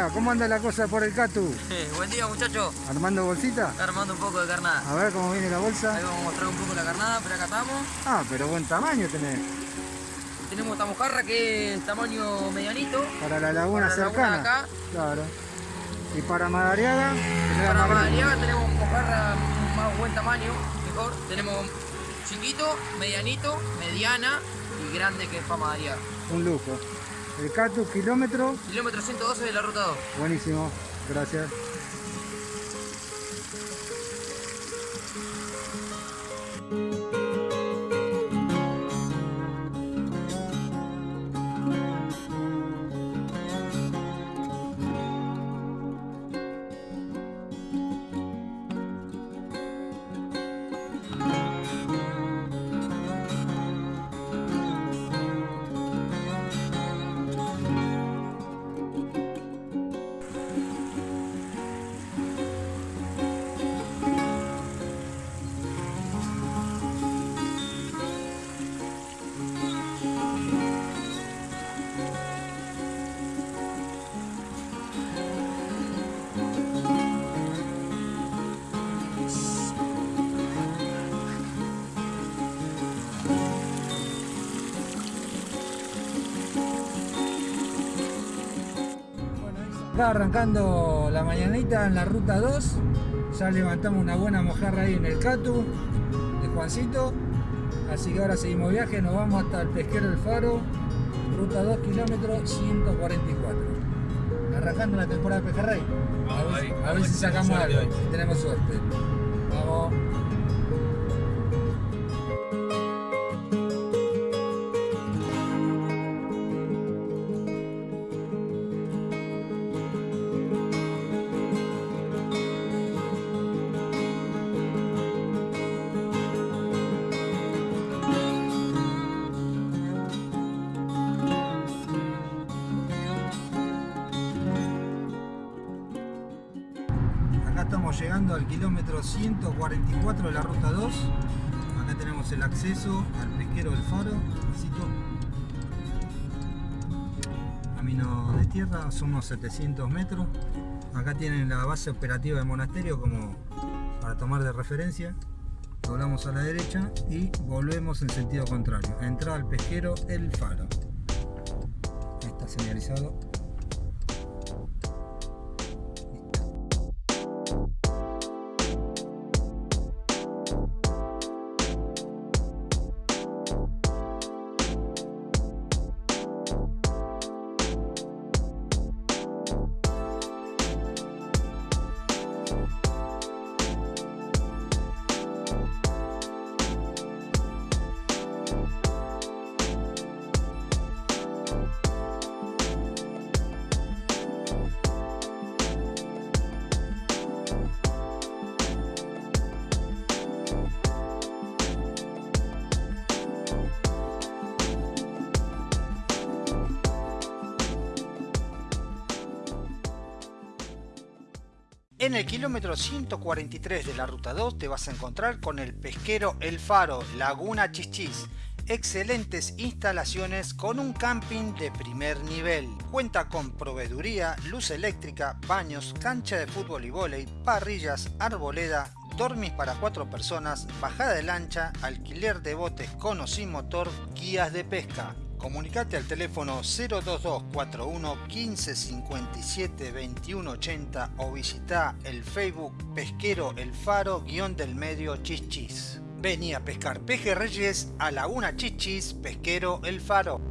Día, ¿cómo anda la cosa por el Catu? buen día muchachos. ¿Armando bolsita? armando un poco de carnada. A ver cómo viene la bolsa. Ahí vamos a mostrar un poco la carnada, pero acá estamos. Ah, pero buen tamaño tenés. Tenemos esta mojarra que es tamaño medianito. Para la laguna para cercana. La laguna acá. Claro. Y para Madariaga. Para Madariaga tenemos mojarra más buen tamaño, mejor. Tenemos chiquito, medianito, mediana y grande que es para Madariaga. Un lujo. El Catu, kilómetro. Kilómetro 112 de la ruta 2. Buenísimo, gracias. Acá arrancando la mañanita en la ruta 2, ya levantamos una buena mojarra ahí en el Catu de Juancito, así que ahora seguimos viaje, nos vamos hasta el pesquero del Faro, ruta 2 kilómetros 144. Arrancando la temporada de pejerrey. A a ver si sacamos algo, si tenemos suerte. Vamos. Kilómetro 144 de la ruta 2 acá tenemos el acceso al pesquero del faro camino de tierra son unos 700 metros. Acá tienen la base operativa del monasterio como para tomar de referencia. Doblamos a la derecha y volvemos en sentido contrario. Entrada al pesquero el faro. Está señalizado En el kilómetro 143 de la ruta 2 te vas a encontrar con el pesquero El Faro, Laguna Chichis. Excelentes instalaciones con un camping de primer nivel. Cuenta con proveeduría, luz eléctrica, baños, cancha de fútbol y vóley, parrillas, arboleda, dormis para cuatro personas, bajada de lancha, alquiler de botes con o sin motor, guías de pesca. Comunicate al teléfono 02241 1557 2180 o visita el Facebook Pesquero El Faro guion del medio Chichis. Vení a pescar pejerreyes a Laguna Chichis Pesquero El Faro.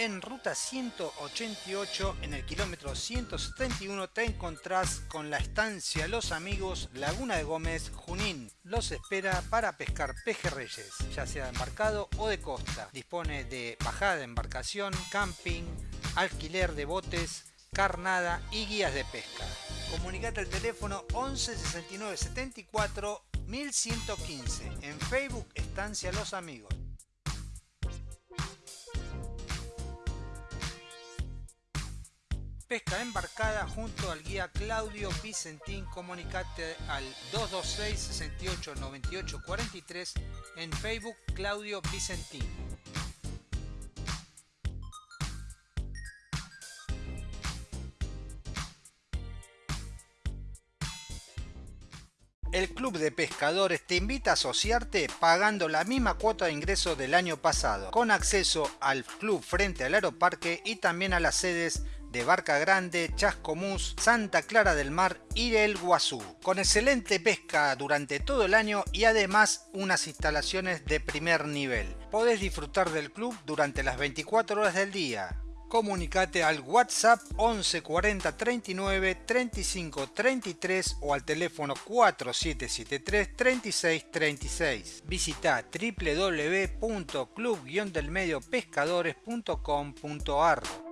En ruta 188 en el kilómetro 171 te encontrás con la estancia Los Amigos Laguna de Gómez Junín. Los espera para pescar pejerreyes, ya sea de embarcado o de costa. Dispone de bajada de embarcación, camping, alquiler de botes, carnada y guías de pesca. Comunicate al teléfono 11 69 74 1115. En Facebook Estancia Los Amigos. Pesca embarcada junto al guía Claudio Vicentín. Comunicate al 226 68 98 43 en Facebook Claudio Vicentín. El Club de Pescadores te invita a asociarte pagando la misma cuota de ingreso del año pasado, con acceso al club frente al aeroparque y también a las sedes de Barca Grande, Chascomús, Santa Clara del Mar y El Guazú, con excelente pesca durante todo el año y además unas instalaciones de primer nivel. Podés disfrutar del club durante las 24 horas del día. Comunicate al WhatsApp 11 40 39 35 33 o al teléfono 4773 36 36. Visita www.club-delmediopescadores.com.ar.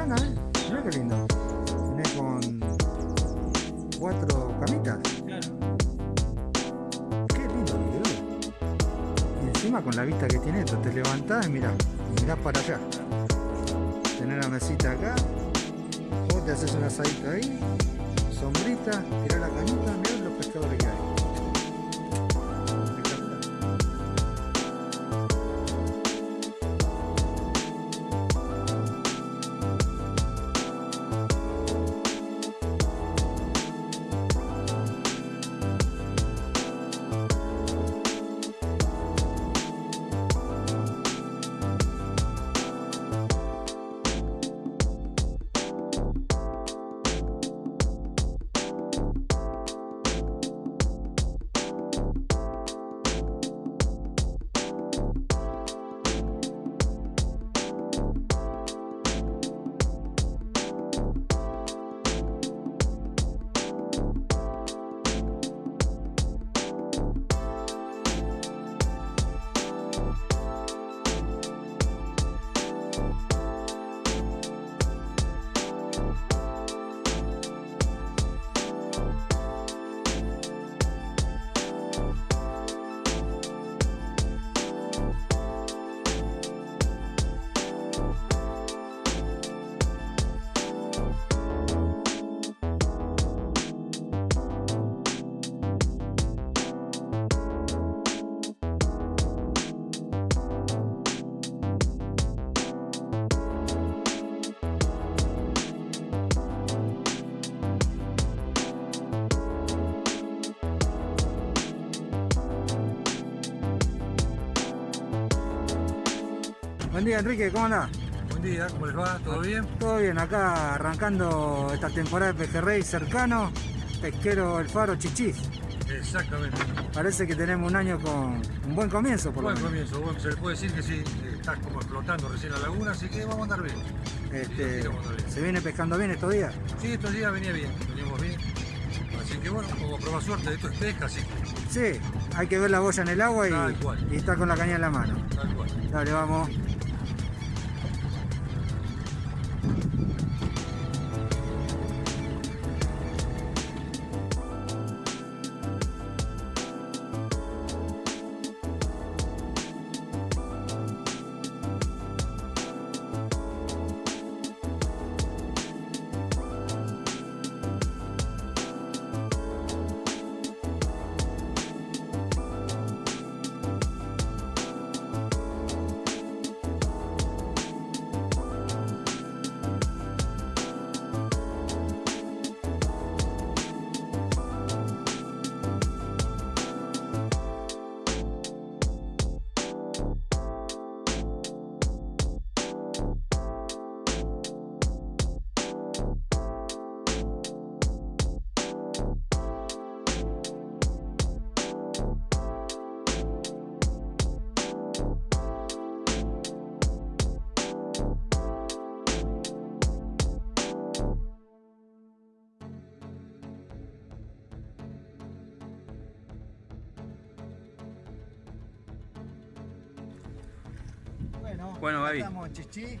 gana, ¿eh? Mira qué lindo. Viene con cuatro camitas. Claro. Qué lindo video. Y encima con la vista que tiene esto, te levantás y mirá, mirás para allá. Tener la mesita acá, vos te haces una asadita ahí, sombrita, tirás la cañita, mirá los pescadores que hay. Día Enrique, ¿cómo andás? Buen día, ¿cómo les va? ¿Todo bien? Todo bien, acá arrancando esta temporada de pejerrey cercano, pesquero El Faro Chichis. Exactamente. Parece que tenemos un año con un buen comienzo, por Buen comienzo, se le puede decir que sí, está como explotando recién la laguna, así que vamos a andar bien. Este, ¿Se viene pescando bien estos días? Sí, estos días venía bien, veníamos bien. Así que bueno, como prueba suerte, esto es pesca, así Sí, hay que ver la boya en el agua y, y estar con la caña en la mano. Tal cual. Dale, vamos. Bueno, Gaby. Estamos en Chichí.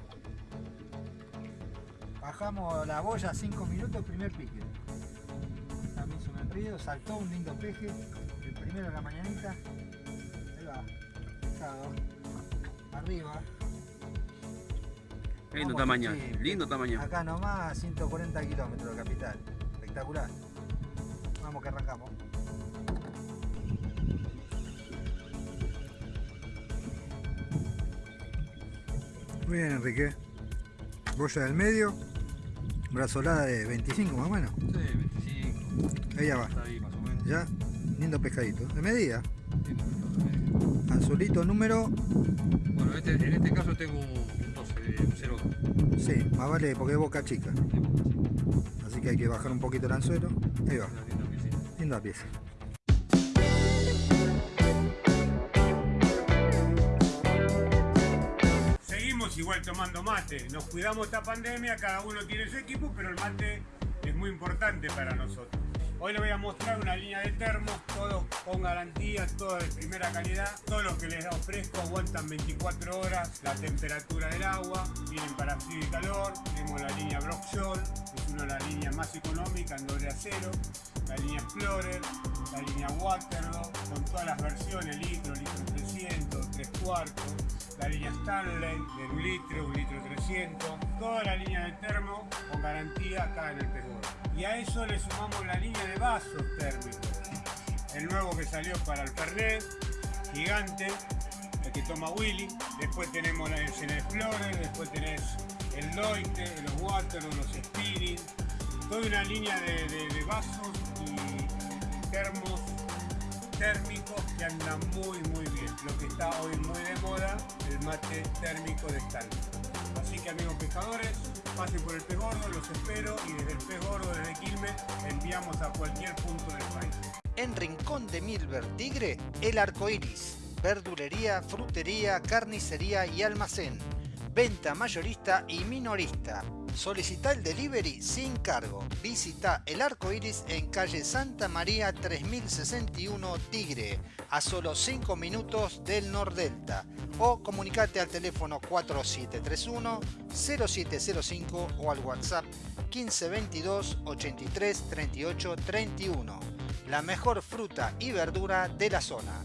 Bajamos la boya 5 minutos, primer pique. También río, saltó un lindo peje. El primero de la mañanita. Ahí va. Pescado. Arriba. Lindo Vamos, tamaño, lindo tamaño. Acá nomás, 140 kilómetros de capital. Espectacular. Vamos que arrancamos. Bien, Enrique. Boya del medio. Brazolada de 25 más o menos. Sí, 25. Ahí ya va. Está ahí más o menos. Ya. Lindo pescadito. De medida. Lindo, número. Bueno, este- en este caso tengo un, un 12, un 0. Sí, más vale porque es boca chica. Así que hay que bajar un poquito el anzuelo. Ahí va. Linda pieza. Tomando mate. Nos cuidamos esta pandemia, cada uno tiene su equipo, pero el mate es muy importante para nosotros. Hoy les voy a mostrar una línea de termos, todos con garantías, todos de primera calidad. Todos los que les ofrezco aguantan 24 horas la temperatura del agua, vienen para frío y calor. Tenemos la línea Brock Shoal, que es una de las líneas más económicas en doble acero. La línea Explorer, la línea Waterloo, con todas las versiones, litro, litro 300, 3 cuartos. La línea Stanley, de un litro, un litro 300. Toda la línea de termo con garantía acá en el Perú. Y a eso le sumamos la línea de vasos térmicos. El nuevo que salió para el Fernet, gigante, el que toma Willy. Después tenemos la el Explorer, después tenés el Loite, los Waterloo, los Spirit. Toda una línea de, vasos y termos térmicos que andan muy muy. Lo que está hoy muy de moda, el mate térmico de Stanley. Así que amigos pescadores, pasen por el pez gordo, los espero y desde el pez gordo, desde Quilmes, enviamos a cualquier punto del país. En Rincón de Milver Tigre, el arco iris. Verdulería, frutería, carnicería y almacén. Venta mayorista y minorista. Solicita el delivery sin cargo. Visita el arco iris en calle Santa María 3061 Tigre, a solo 5 minutos del Nordelta. O comunicate al teléfono 4731-0705 o al WhatsApp 1522 83 38 31. La mejor fruta y verdura de la zona.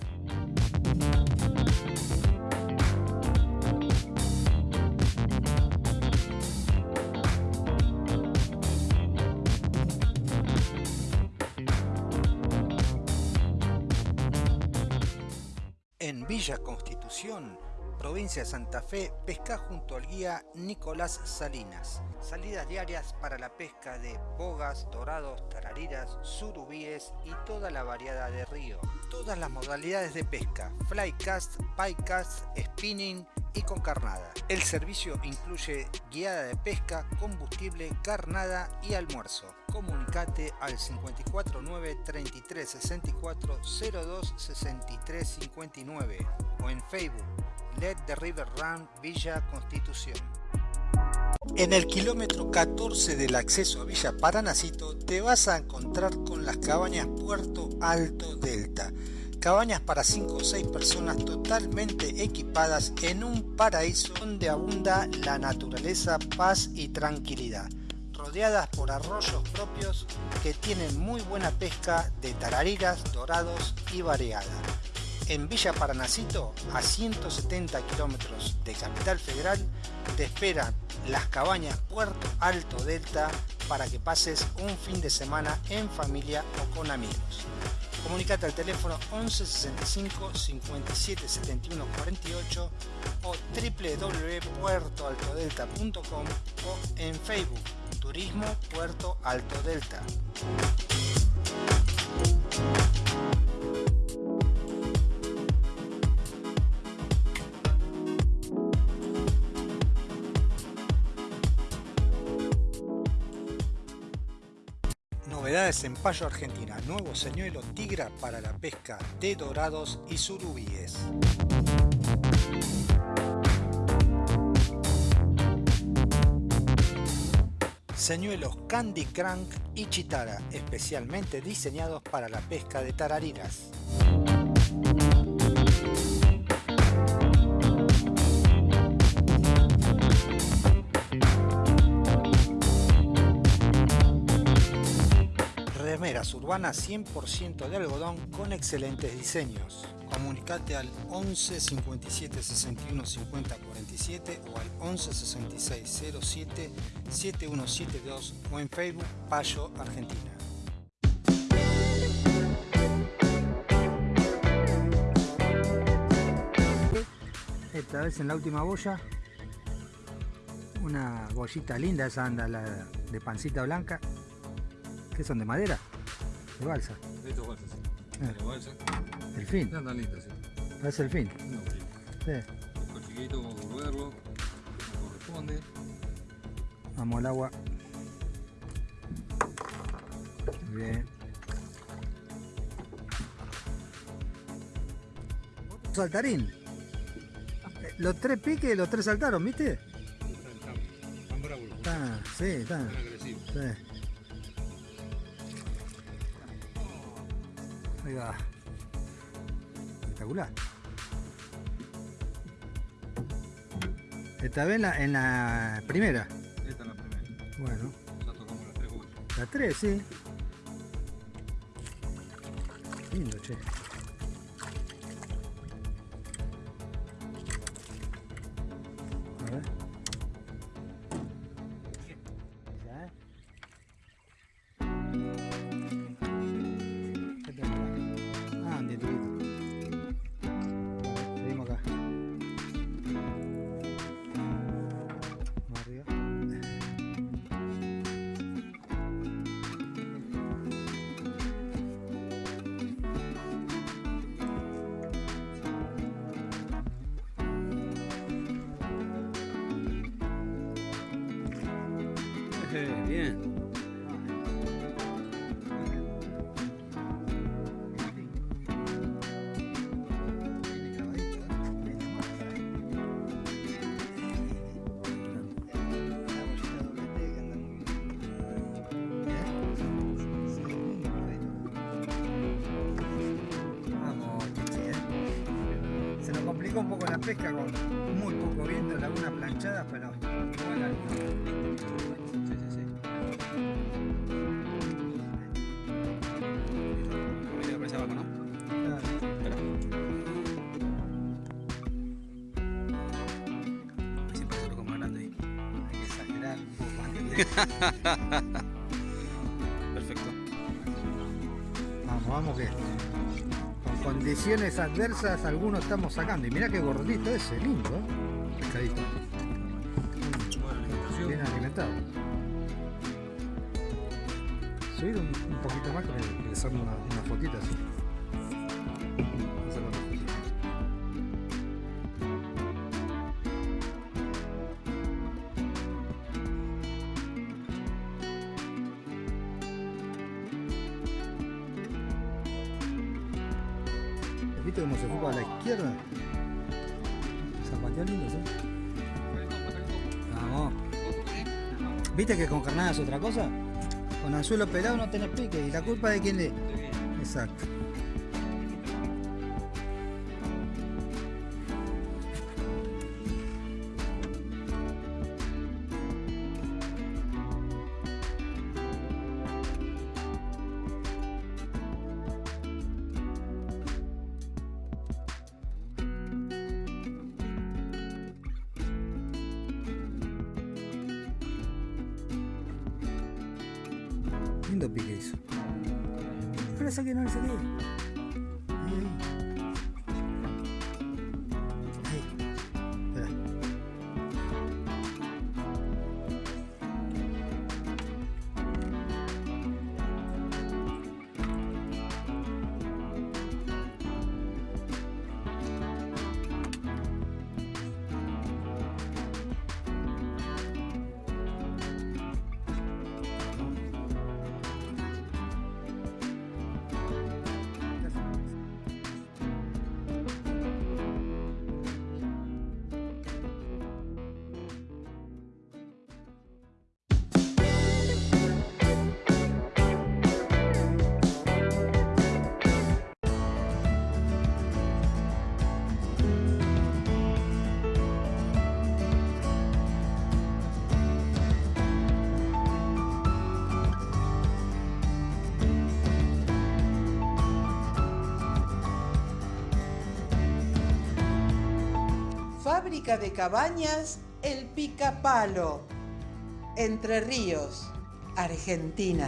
Villa Constitución, provincia de Santa Fe, pesca junto al guía Nicolás Salinas. Salidas diarias para la pesca de bogas, dorados, tarariras, surubíes y toda la variedad de río. Todas las modalidades de pesca, flycast, picast, spinning y con carnada. El servicio incluye guiada de pesca, combustible, carnada y almuerzo. Comunicate al 549 33 64 02 63 59 o en Facebook Let the River Run Villa Constitución. En el kilómetro 14 del acceso a Villa Paranacito te vas a encontrar con las cabañas Puerto Alto Delta. Cabañas para 5 o 6 personas totalmente equipadas en un paraíso donde abunda la naturaleza, paz y tranquilidad. Rodeadas por arroyos propios que tienen muy buena pesca de tarariras, dorados y variada. En Villa Paranacito, a 170 kilómetros de Capital Federal, te esperan las cabañas Puerto Alto Delta para que pases un fin de semana en familia o con amigos. Comunicate al teléfono 11 65 57 71 48 o www.puertoaltodelta.com o en Facebook Turismo Puerto Alto Delta. Novedades en Payo Argentina, nuevo señuelo tigra para la pesca de dorados y surubíes. Señuelos Candy Crank y Chitara, especialmente diseñados para la pesca de tarariras. Chapas urbanas 100% de algodón con excelentes diseños. Comunicate al 11 57 61 50 47 o al 11 66 07 7172 o en Facebook Payo Argentina. Esta vez en la última boya, una bollita linda, esa anda la de pancita blanca, que son de madera, de balsa. Esto es balsa, sí. Ah. Balsa. El fin, No tan sí. parece el fin. No, sí. Sí. Después chiquito, vamos a volverlo. Como corresponde. Vamos al agua. Bien. Saltarín. Eh, Los tres piques, los tres saltaron, ¿viste? Están, están bravos Están, sí, están. Están agresivos. Sí. Va. Espectacular. Esta vez en la, en la primera. Esta es la primera. Bueno, Ya tocamos las tres bolsas. la 3, sí. Lindo, che. ¿Eh? Se nos complicó un poco la pesca con Perfecto. Vamos, vamos que con condiciones adversas algunos estamos sacando. Y mira qué gordito ese, lindo, ¿eh? Pescadito. Bien alimentado. Subir un, poquito más le hacerle una, una fotita así. ¿Viste que con carnada es otra cosa? Con anzuelo pelado no tenés pique y la culpa de quién le. Exacto. Lindo pique hizo. Pero saqué, no le Fábrica de cabañas El Picapalo. Entre Ríos, Argentina.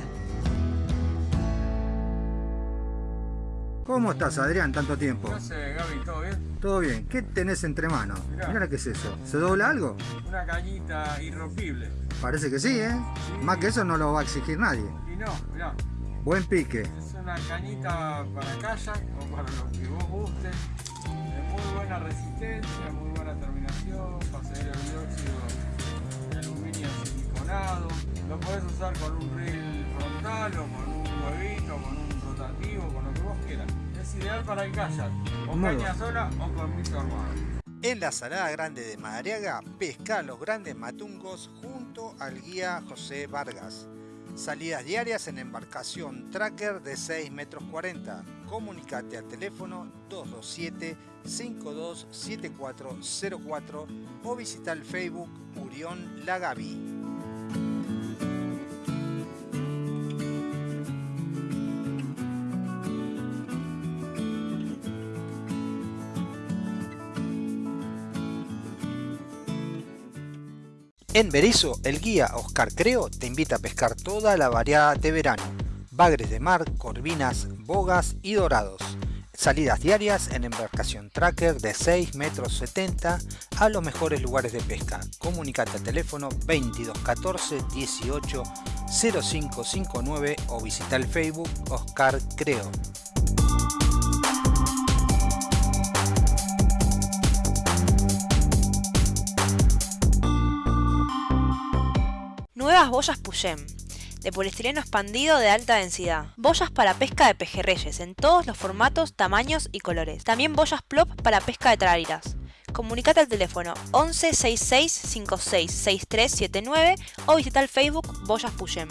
¿Cómo estás, Adrián, tanto tiempo? ¿Qué hace, Gaby? ¿Todo bien? Todo bien. ¿Qué tenés entre manos? Mirá. Mira qué es eso. ¿Se dobla algo? Una cañita irrompible. Parece que sí, ¿eh? Más que eso no lo va a exigir nadie. Y no, mirá, Buen pique. es una cañita para kayak o para lo que vos guste. De muy buena resistencia, muy buena terminación, pasajero el dióxido de aluminio siliconado. Lo podés usar con un reel frontal o con un huevito, con un rotativo, con lo que vos quieras. Es ideal para el kayak, o Muy caña bueno. sola o con miso armado. En la Salada Grande de Madariaga, pesca los grandes matungos junto al guía José Vargas. Salidas diarias en embarcación tracker de 6 metros 40. Comunicate al teléfono 227-527404 o visita el Facebook Urión Lagaví. En Berizo, el guía Oscar Creo te invita a pescar toda la variada de verano. Bagres de mar, corvinas, bogas y dorados. Salidas diarias en embarcación tracker de 6 metros 70 a los mejores lugares de pesca. Comunicate al teléfono 2214 18 0559 o visita el Facebook Oscar Creo. Nuevas boyas Puyem, de poliestireno expandido de alta densidad. Boyas para pesca de pejerreyes en todos los formatos, tamaños y colores. También boyas plop para pesca de traliras. Comunicate al teléfono 11 66 56 6379 o visita el Facebook Boyas Puyem.